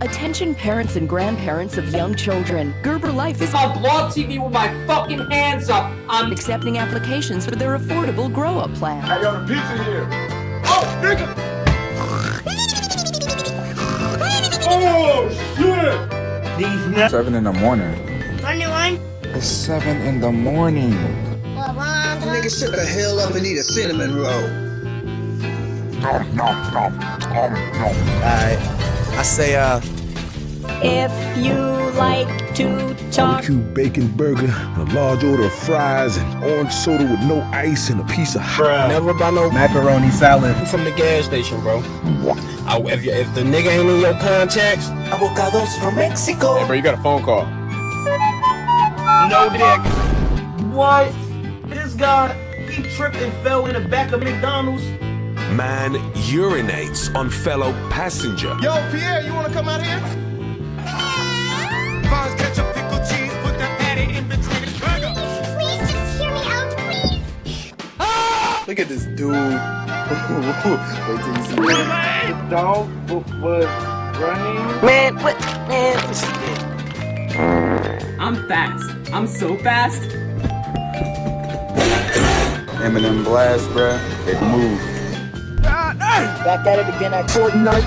Attention parents and grandparents of young children. Gerber Life is on blog TV with my fucking hands up. I'm accepting applications for their affordable grow-up plan. I got a pizza here. Oh, nigga! oh, shit! These nuts. Seven in the morning. Twenty-one. It's seven in the morning. Nigga, shut the hell up and eat a cinnamon roll. Alright. I say, uh. If you like to talk. Barbecue bacon burger, a large order of fries, and orange soda with no ice, and a piece of hot. Never buy no Macaroni salad. I'm from the gas station, bro. I, if, you, if the nigga ain't in your contacts, Avocados from Mexico. Hey, bro, you got a phone call. no dick. What? This guy, he tripped and fell in the back of McDonald's. Man urinates on fellow passenger. Yo, Pierre, you wanna come out here? Bonds, ketchup, pickle, cheese, put that patty in between the burger. Please just hear me out, please. Look at this dude. Wait till you see The dog was running. Man, what? Man, this I'm fast. I'm so fast. Eminem blast, bruh. It moved. Back at it again at Fortnite.